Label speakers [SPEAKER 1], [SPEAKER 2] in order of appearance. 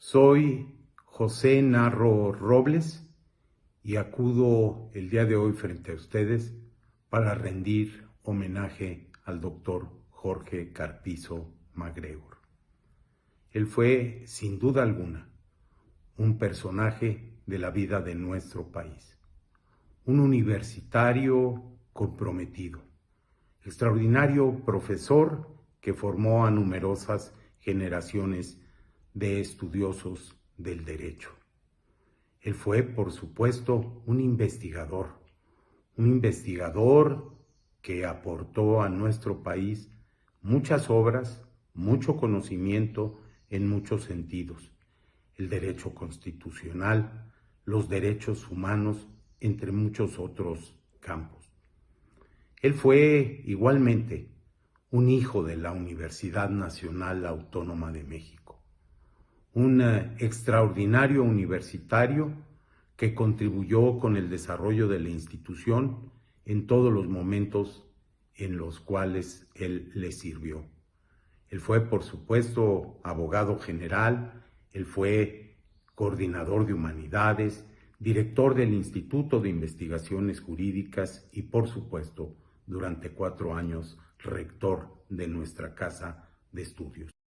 [SPEAKER 1] Soy José Narro Robles y acudo el día de hoy frente a ustedes para rendir homenaje al doctor Jorge Carpizo MacGregor. Él fue, sin duda alguna, un personaje de la vida de nuestro país, un universitario comprometido, extraordinario profesor que formó a numerosas generaciones de estudiosos del derecho. Él fue, por supuesto, un investigador, un investigador que aportó a nuestro país muchas obras, mucho conocimiento en muchos sentidos, el derecho constitucional, los derechos humanos, entre muchos otros campos. Él fue igualmente un hijo de la Universidad Nacional Autónoma de México un eh, extraordinario universitario que contribuyó con el desarrollo de la institución en todos los momentos en los cuales él le sirvió. Él fue, por supuesto, abogado general, él fue coordinador de humanidades, director del Instituto de Investigaciones Jurídicas y, por supuesto, durante cuatro años, rector de nuestra casa de estudios.